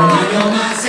You're my.